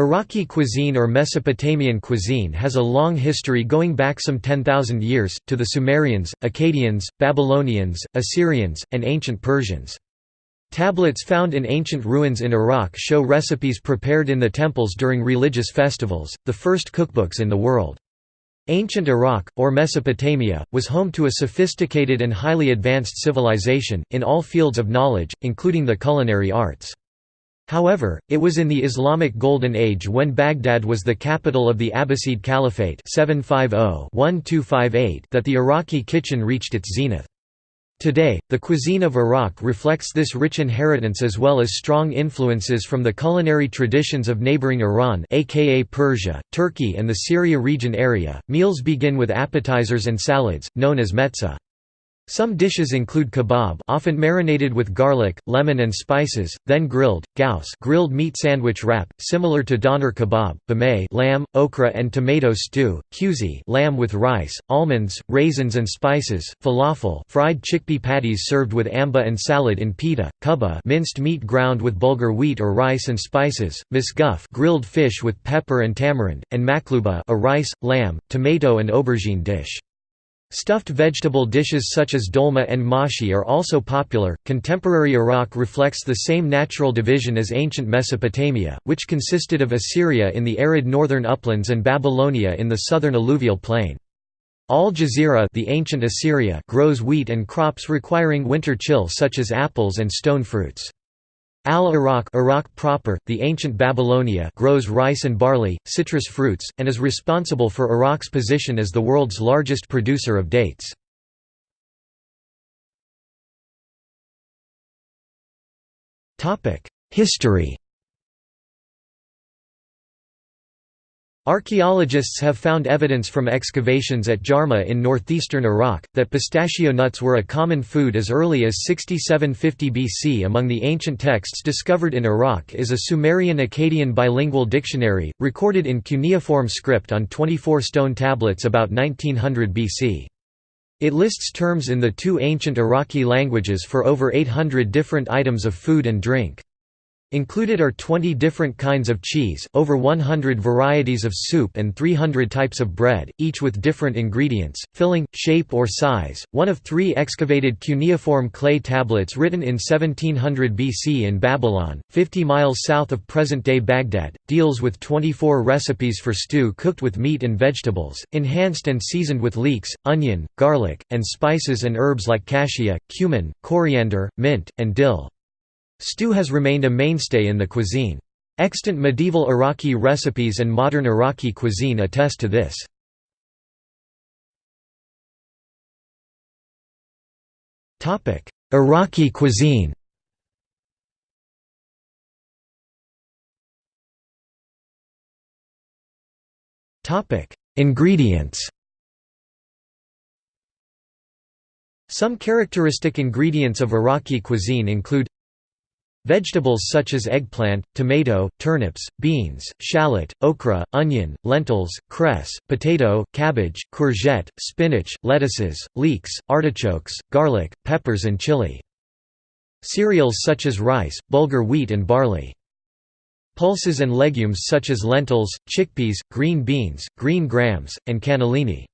Iraqi cuisine or Mesopotamian cuisine has a long history going back some 10,000 years, to the Sumerians, Akkadians, Babylonians, Assyrians, and ancient Persians. Tablets found in ancient ruins in Iraq show recipes prepared in the temples during religious festivals, the first cookbooks in the world. Ancient Iraq, or Mesopotamia, was home to a sophisticated and highly advanced civilization, in all fields of knowledge, including the culinary arts. However, it was in the Islamic Golden Age when Baghdad was the capital of the Abbasid Caliphate 750-1258 that the Iraqi kitchen reached its zenith. Today, the cuisine of Iraq reflects this rich inheritance as well as strong influences from the culinary traditions of neighboring Iran aka Persia, Turkey and the Syria region area. Meals begin with appetizers and salads, known as metza. Some dishes include kebab often marinated with garlic, lemon and spices, then grilled, gaus grilled meat sandwich wrap, similar to doner kebab, bameh lamb, okra and tomato stew, kuzi lamb with rice, almonds, raisins and spices, falafel fried chickpea patties served with amba and salad in pita, kubba minced meat ground with bulgur wheat or rice and spices, misguf grilled fish with pepper and tamarind, and makluba a rice, lamb, tomato and aubergine dish. Stuffed vegetable dishes such as dolma and mashi are also popular. Contemporary Iraq reflects the same natural division as ancient Mesopotamia, which consisted of Assyria in the arid northern uplands and Babylonia in the southern alluvial plain. Al Jazeera the ancient Assyria grows wheat and crops requiring winter chill such as apples and stone fruits. Al-Iraq Iraq proper, the ancient Babylonia grows rice and barley, citrus fruits, and is responsible for Iraq's position as the world's largest producer of dates. History Archaeologists have found evidence from excavations at Jarmo in northeastern Iraq, that pistachio nuts were a common food as early as 6750 BC. Among the ancient texts discovered in Iraq is a Sumerian-Akkadian bilingual dictionary, recorded in cuneiform script on 24 stone tablets about 1900 BC. It lists terms in the two ancient Iraqi languages for over 800 different items of food and drink. Included are 20 different kinds of cheese, over 100 varieties of soup and 300 types of bread, each with different ingredients, filling, shape or size. One of three excavated cuneiform clay tablets written in 1700 BC in Babylon, 50 miles south of present-day Baghdad, deals with 24 recipes for stew cooked with meat and vegetables, enhanced and seasoned with leeks, onion, garlic, and spices and herbs like cassia, cumin, coriander, mint, and dill. Stew has remained a mainstay in the cuisine. Extant medieval Iraqi recipes and modern Iraqi cuisine attest to this. Iraqi cuisine Ingredients Some characteristic ingredients of Iraqi cuisine include Vegetables such as eggplant, tomato, turnips, beans, shallot, okra, onion, lentils, cress, potato, cabbage, courgette, spinach, lettuces, leeks, artichokes, garlic, peppers and chili. Cereals such as rice, bulgur wheat and barley. Pulses and legumes such as lentils, chickpeas, green beans, green grams, and cannellini.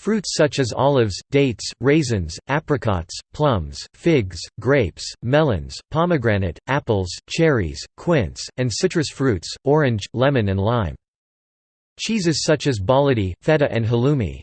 Fruits such as olives, dates, raisins, apricots, plums, figs, grapes, melons, pomegranate, apples, cherries, quince, and citrus fruits, orange, lemon and lime. Cheeses such as baladi, feta and halloumi.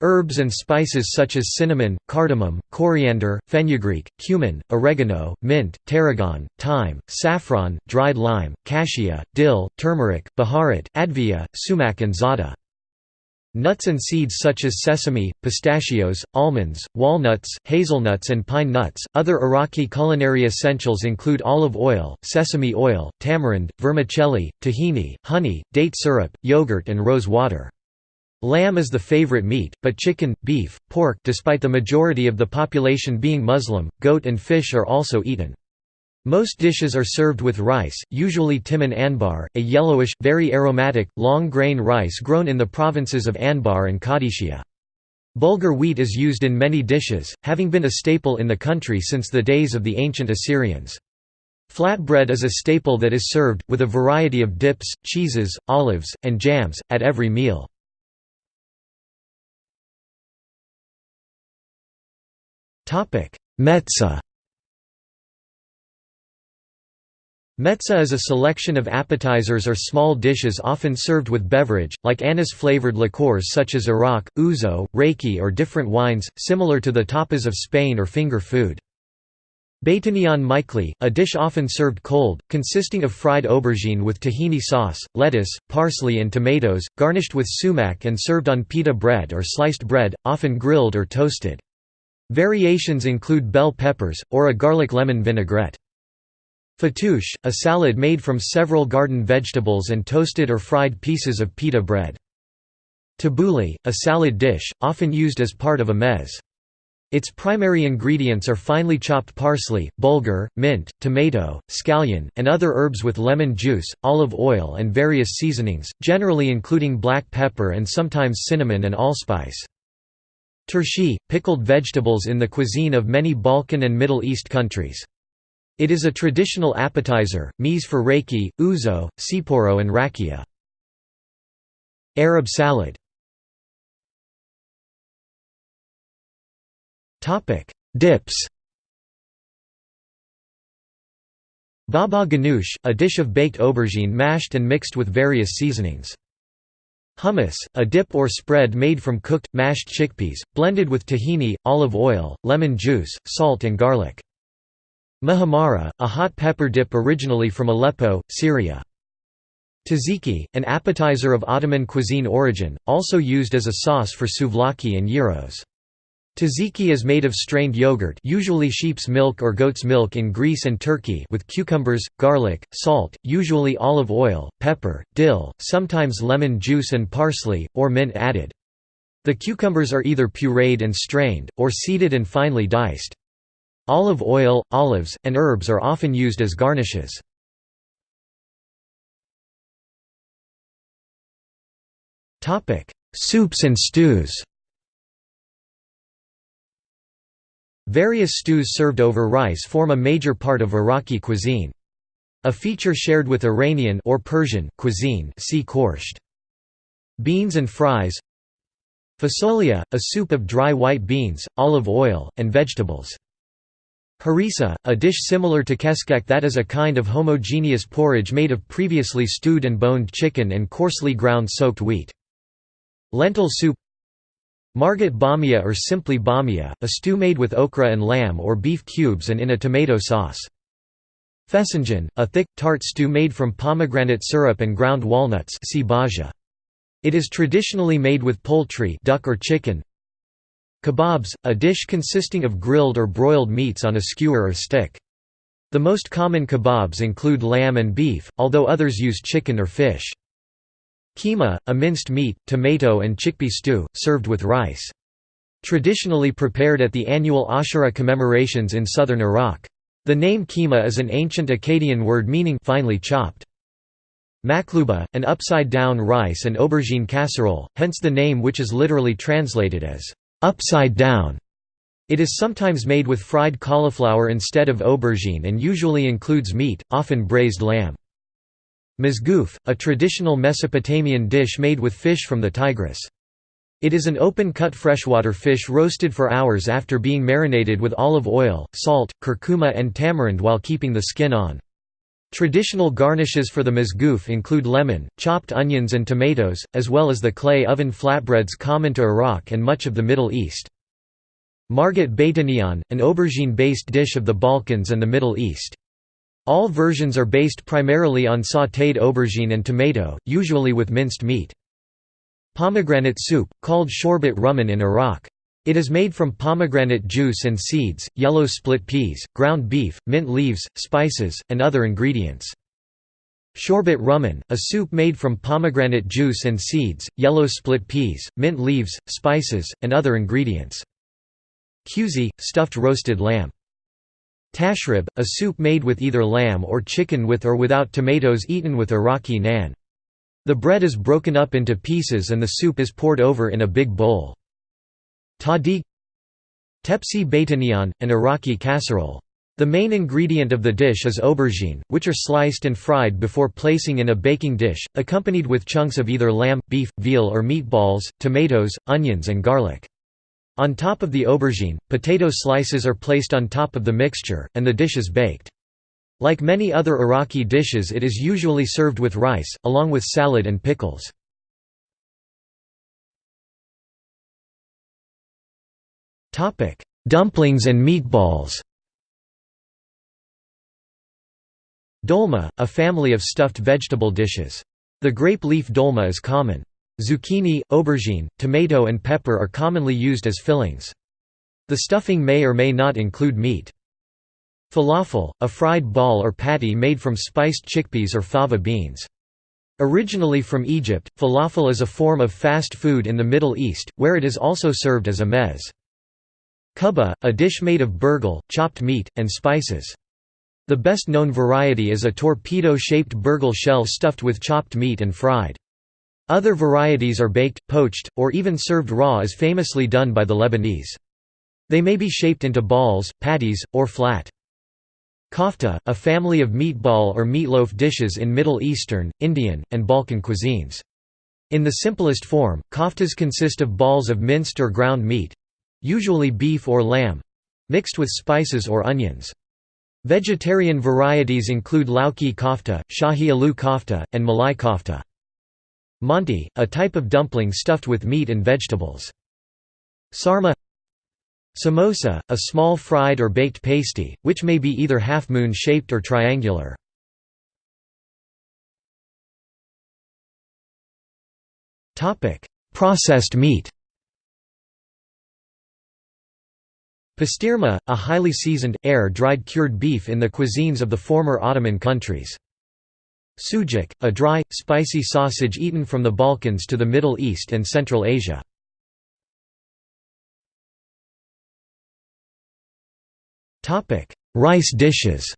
Herbs and spices such as cinnamon, cardamom, coriander, fenugreek, cumin, oregano, mint, tarragon, thyme, saffron, dried lime, cassia, dill, turmeric, baharat, advia, sumac and za'atar. Nuts and seeds such as sesame, pistachios, almonds, walnuts, hazelnuts, and pine nuts. Other Iraqi culinary essentials include olive oil, sesame oil, tamarind, vermicelli, tahini, honey, date syrup, yogurt, and rose water. Lamb is the favorite meat, but chicken, beef, pork despite the majority of the population being Muslim, goat and fish are also eaten. Most dishes are served with rice, usually timin anbar, a yellowish, very aromatic, long-grain rice grown in the provinces of Anbar and Qadisiyah. Bulgur wheat is used in many dishes, having been a staple in the country since the days of the ancient Assyrians. Flatbread is a staple that is served, with a variety of dips, cheeses, olives, and jams, at every meal. Metza Metza is a selection of appetizers or small dishes often served with beverage, like anise-flavored liqueurs such as arak, ouzo, raki or different wines, similar to the tapas of Spain or finger food. Baitanian mikli, a dish often served cold, consisting of fried aubergine with tahini sauce, lettuce, parsley and tomatoes, garnished with sumac and served on pita bread or sliced bread, often grilled or toasted. Variations include bell peppers, or a garlic lemon vinaigrette. Fattoush, a salad made from several garden vegetables and toasted or fried pieces of pita bread. Tabbouleh, a salad dish, often used as part of a mez. Its primary ingredients are finely chopped parsley, bulgur, mint, tomato, scallion, and other herbs with lemon juice, olive oil and various seasonings, generally including black pepper and sometimes cinnamon and allspice. Turshi, pickled vegetables in the cuisine of many Balkan and Middle East countries. It is a traditional appetizer, mise for raki, ouzo, tsipouro and rakia. Arab salad Dips Baba ganoush, a dish of baked aubergine mashed and mixed with various seasonings. Hummus, a dip or spread made from cooked, mashed chickpeas, blended with tahini, olive oil, lemon juice, salt and garlic. Muhammara, a hot pepper dip originally from Aleppo, Syria. Tzatziki, an appetizer of Ottoman cuisine origin, also used as a sauce for souvlaki and gyros. Tzatziki is made of strained yogurt usually sheep's milk or goat's milk in Greece and Turkey with cucumbers, garlic, salt, usually olive oil, pepper, dill, sometimes lemon juice and parsley, or mint added. The cucumbers are either pureed and strained, or seeded and finely diced. Olive oil, olives, and herbs are often used as garnishes. Soups and stews Various stews served over rice form a major part of Iraqi cuisine. A feature shared with Iranian or Persian cuisine see Khoresht. Beans and fries Fasolia, a soup of dry white beans, olive oil, and vegetables. Harissa, a dish similar to keskek that is a kind of homogeneous porridge made of previously stewed and boned chicken and coarsely ground soaked wheat. Lentil soup Margat bamia or simply bamia, a stew made with okra and lamb or beef cubes and in a tomato sauce. Fesenjan, a thick, tart stew made from pomegranate syrup and ground walnuts It is traditionally made with poultry duck or chicken, Kebabs, a dish consisting of grilled or broiled meats on a skewer or stick. The most common kebabs include lamb and beef, although others use chicken or fish. Keema, a minced meat, tomato and chickpea stew, served with rice. Traditionally prepared at the annual Ashura commemorations in southern Iraq. The name keema is an ancient Akkadian word meaning finely chopped. Makluba, an upside-down rice and aubergine casserole, hence the name which is literally translated as upside down. It is sometimes made with fried cauliflower instead of aubergine and usually includes meat, often braised lamb. Mizgoof, a traditional Mesopotamian dish made with fish from the Tigris. It is an open-cut freshwater fish roasted for hours after being marinated with olive oil, salt, curcuma and tamarind while keeping the skin on. Traditional garnishes for the mizgoof include lemon, chopped onions and tomatoes, as well as the clay oven flatbreads common to Iraq and much of the Middle East. Margat baitanian, an aubergine-based dish of the Balkans and the Middle East. All versions are based primarily on sautéed aubergine and tomato, usually with minced meat. Pomegranate soup, called shorbet rumman in Iraq. It is made from pomegranate juice and seeds, yellow split peas, ground beef, mint leaves, spices, and other ingredients. Shorbat rumman, a soup made from pomegranate juice and seeds, yellow split peas, mint leaves, spices, and other ingredients. Kuzi, stuffed roasted lamb. Tashrib, a soup made with either lamb or chicken with or without tomatoes eaten with Iraqi naan. The bread is broken up into pieces and the soup is poured over in a big bowl. Tahdig Tepsi baitanian, an Iraqi casserole. The main ingredient of the dish is aubergine, which are sliced and fried before placing in a baking dish, accompanied with chunks of either lamb, beef, veal or meatballs, tomatoes, onions and garlic. On top of the aubergine, potato slices are placed on top of the mixture, and the dish is baked. Like many other Iraqi dishes it is usually served with rice, along with salad and pickles. Dumplings and meatballs Dolma, a family of stuffed vegetable dishes. The grape leaf dolma is common. Zucchini, aubergine, tomato and pepper are commonly used as fillings. The stuffing may or may not include meat. Falafel, a fried ball or patty made from spiced chickpeas or fava beans. Originally from Egypt, falafel is a form of fast food in the Middle East, where it is also served as a meze. Kubba, a dish made of burghul, chopped meat, and spices. The best known variety is a torpedo-shaped burghul shell stuffed with chopped meat and fried. Other varieties are baked, poached, or even served raw as famously done by the Lebanese. They may be shaped into balls, patties, or flat. Kofta, a family of meatball or meatloaf dishes in Middle Eastern, Indian, and Balkan cuisines. In the simplest form, koftas consist of balls of minced or ground meat—usually beef or lamb—mixed with spices or onions. Vegetarian varieties include lauki kofta, shahi aloo kofta, and malai kofta. Manti, a type of dumpling stuffed with meat and vegetables. Sarma Samosa, a small fried or baked pasty, which may be either half-moon shaped or triangular. Processed meat Pastirma, a highly seasoned, air-dried cured beef in the cuisines of the former Ottoman countries. Sujuk, a dry, spicy sausage eaten from the Balkans to the Middle East and Central Asia. Rice dishes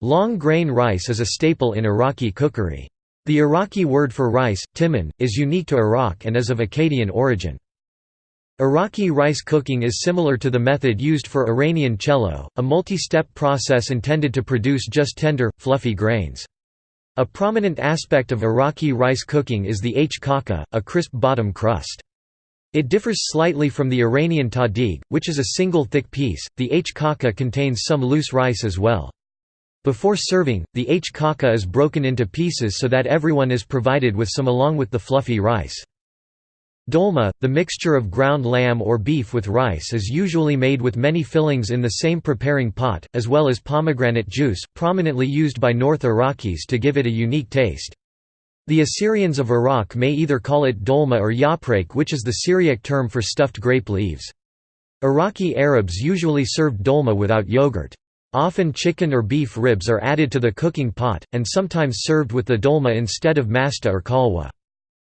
Long grain rice is a staple in Iraqi cookery. The Iraqi word for rice, timan, is unique to Iraq and is of Akkadian origin. Iraqi rice cooking is similar to the method used for Iranian chelow, a multi-step process intended to produce just tender, fluffy grains. A prominent aspect of Iraqi rice cooking is the h kaka, a crisp bottom crust. It differs slightly from the Iranian tahdig, which is a single thick piece, the h kaka contains some loose rice as well. Before serving, the h kaka is broken into pieces so that everyone is provided with some along with the fluffy rice. Dolma, the mixture of ground lamb or beef with rice is usually made with many fillings in the same preparing pot, as well as pomegranate juice, prominently used by North Iraqis to give it a unique taste. The Assyrians of Iraq may either call it dolma or yaprek which is the Syriac term for stuffed grape leaves. Iraqi Arabs usually served dolma without yogurt. Often chicken or beef ribs are added to the cooking pot, and sometimes served with the dolma instead of masta or kalwa.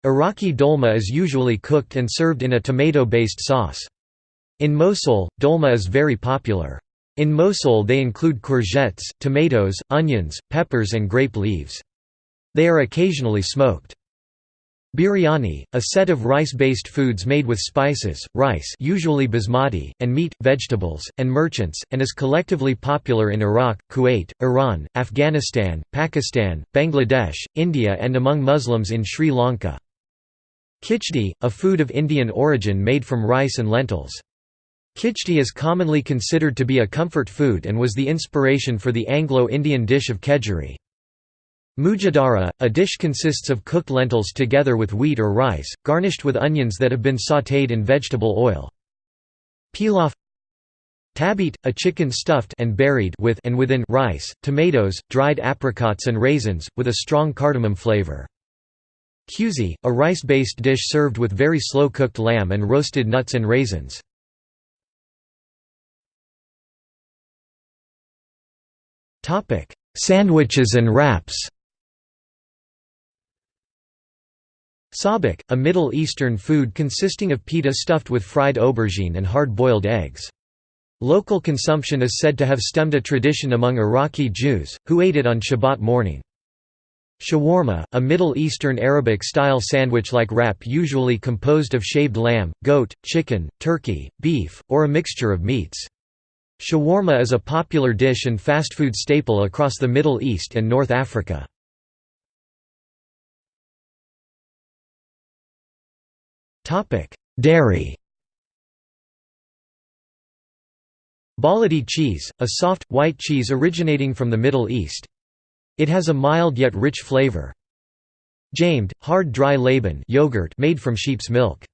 Iraqi dolma is usually cooked and served in a tomato-based sauce. In Mosul, dolma is very popular. In Mosul they include courgettes, tomatoes, onions, peppers and grape leaves. They are occasionally smoked. Biryani, a set of rice-based foods made with spices, rice usually basmati, and meat, vegetables, and merchants, and is collectively popular in Iraq, Kuwait, Iran, Afghanistan, Pakistan, Bangladesh, India and among Muslims in Sri Lanka. Khichdi, a food of Indian origin made from rice and lentils. Khichdi is commonly considered to be a comfort food and was the inspiration for the Anglo-Indian dish of kedgeree. Mujadara, a dish consists of cooked lentils together with wheat or rice, garnished with onions that have been sautéed in vegetable oil. Pilaf Tabit, a chicken stuffed and buried with and within rice, tomatoes, dried apricots and raisins, with a strong cardamom flavor. Kuzi, a rice-based dish served with very slow-cooked lamb and roasted nuts and raisins. Sandwiches and wraps Sabak, a Middle Eastern food consisting of pita stuffed with fried aubergine and hard-boiled eggs. Local consumption is said to have stemmed a tradition among Iraqi Jews, who ate it on Shabbat morning. Shawarma, a Middle Eastern Arabic-style sandwich-like wrap usually composed of shaved lamb, goat, chicken, turkey, beef, or a mixture of meats. Shawarma is a popular dish and fast food staple across the Middle East and North Africa. Dairy Baladi cheese, a soft, white cheese originating from the Middle East. It has a mild yet rich flavor. Jamed, hard dry Laban yogurt made from sheep's milk.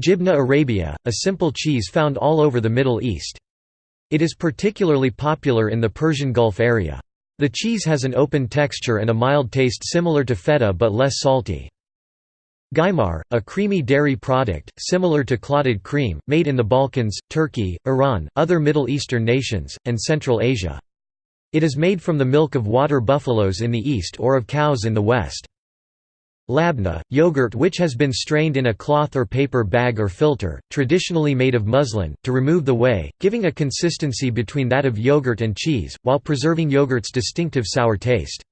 Jibna Arabia, a simple cheese found all over the Middle East. It is particularly popular in the Persian Gulf area. The cheese has an open texture and a mild taste similar to feta but less salty. Gaimar, a creamy dairy product, similar to clotted cream, made in the Balkans, Turkey, Iran, other Middle Eastern nations, and Central Asia. It is made from the milk of water buffaloes in the east or of cows in the west. Labna, yogurt which has been strained in a cloth or paper bag or filter, traditionally made of muslin, to remove the whey, giving a consistency between that of yogurt and cheese, while preserving yogurt's distinctive sour taste.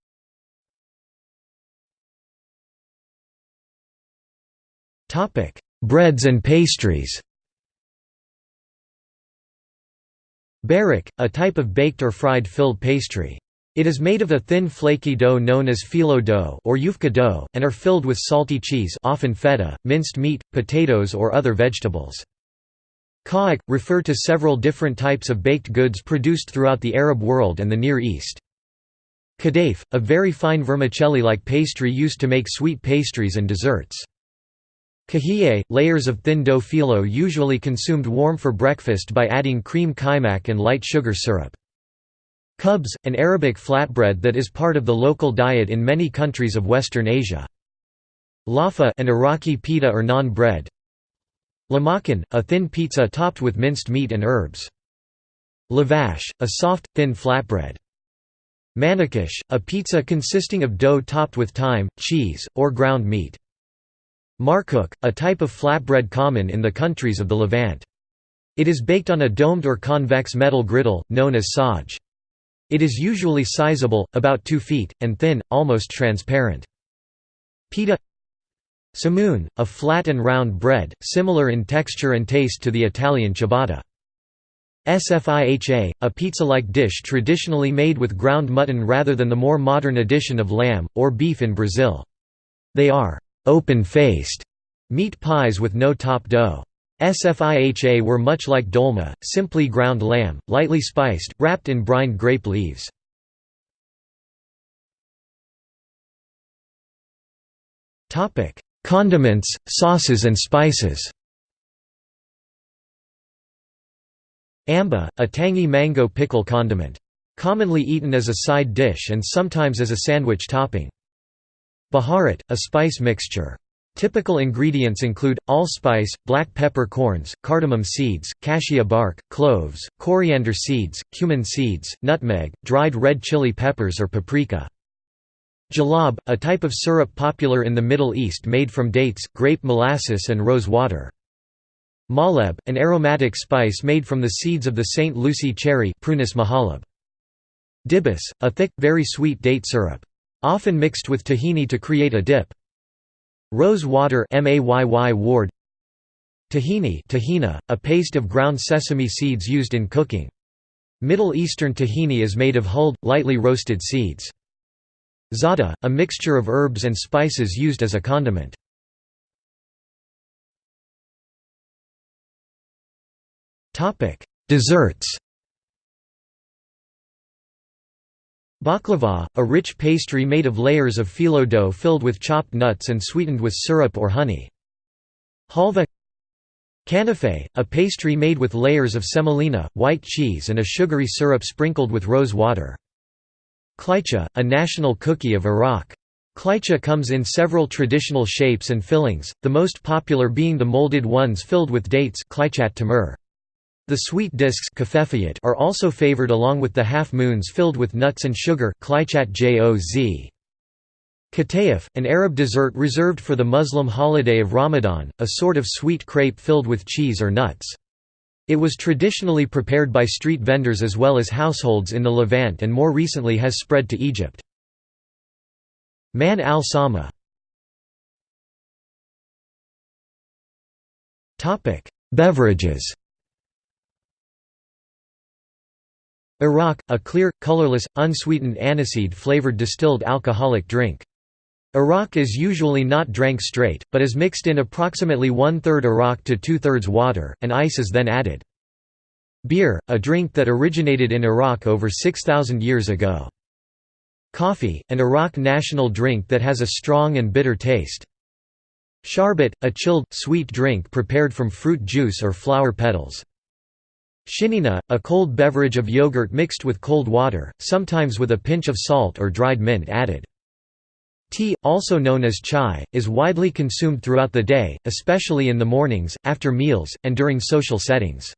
Breads and pastries. Barak, a type of baked or fried filled pastry. It is made of a thin flaky dough known as phyllo dough or yufka dough, and are filled with salty cheese often feta, minced meat, potatoes or other vegetables. Ka'ak, refer to several different types of baked goods produced throughout the Arab world and the Near East. Kadayf, a very fine vermicelli-like pastry used to make sweet pastries and desserts. Kahiyeh, layers of thin dough phyllo usually consumed warm for breakfast by adding cream kaimak and light sugar syrup. Khubz, an Arabic flatbread that is part of the local diet in many countries of Western Asia. Lafa an Iraqi pita or naan bread. Lamakan, a thin pizza topped with minced meat and herbs. Lavash, a soft, thin flatbread. Manakish, a pizza consisting of dough topped with thyme, cheese, or ground meat. Markook, a type of flatbread common in the countries of the Levant. It is baked on a domed or convex metal griddle, known as saj. It is usually sizable, about 2 feet, and thin, almost transparent. Pita Samoon, a flat and round bread, similar in texture and taste to the Italian ciabatta. Sfiha, a pizza-like dish traditionally made with ground mutton rather than the more modern addition of lamb, or beef in Brazil. They are open-faced meat pies with no top dough. Sfiha were much like dolma, simply ground lamb, lightly spiced, wrapped in brined grape leaves. Condiments, sauces and spices Amba, a tangy mango pickle condiment. Commonly eaten as a side dish and sometimes as a sandwich topping. Baharat, a spice mixture. Typical ingredients include, allspice, black pepper corns, cardamom seeds, cassia bark, cloves, coriander seeds, cumin seeds, nutmeg, dried red chili peppers or paprika. Jalab, a type of syrup popular in the Middle East made from dates, grape molasses and rose water. Maleb, an aromatic spice made from the seeds of the St. Lucie cherry Prunus. Dibis, a thick, very sweet date syrup. Often mixed with tahini to create a dip. Rose water ward Tahini tahina, a paste of ground sesame seeds used in cooking. Middle Eastern tahini is made of hulled, lightly roasted seeds. Za'atar, a mixture of herbs and spices used as a condiment. Desserts Baklava, a rich pastry made of layers of phyllo dough filled with chopped nuts and sweetened with syrup or honey. Halva Kanafe, a pastry made with layers of semolina, white cheese and a sugary syrup sprinkled with rose water. Kleicha, a national cookie of Iraq. Kleicha comes in several traditional shapes and fillings, the most popular being the molded ones filled with dates tamur. The sweet discs are also favored along with the half-moons filled with nuts and sugar Katayef, an Arab dessert reserved for the Muslim holiday of Ramadan, a sort of sweet crepe filled with cheese or nuts. It was traditionally prepared by street vendors as well as households in the Levant and more recently has spread to Egypt. Man al-Sama Beverages Arak, a clear, colorless, unsweetened aniseed-flavored distilled alcoholic drink. Arak is usually not drank straight, but is mixed in approximately one-third Arak to two-thirds water, and ice is then added. Beer, a drink that originated in Iraq over 6,000 years ago. Coffee, an Iraq national drink that has a strong and bitter taste. Sharbat, a chilled, sweet drink prepared from fruit juice or flower petals. Shinina, a cold beverage of yogurt mixed with cold water, sometimes with a pinch of salt or dried mint added. Tea, also known as chai, is widely consumed throughout the day, especially in the mornings, after meals, and during social settings.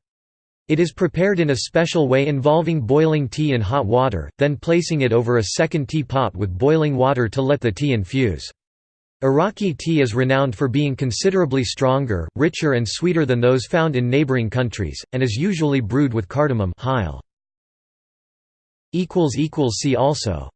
It is prepared in a special way involving boiling tea in hot water, then placing it over a second tea pot with boiling water to let the tea infuse. Iraqi tea is renowned for being considerably stronger, richer and sweeter than those found in neighboring countries, and is usually brewed with cardamom See also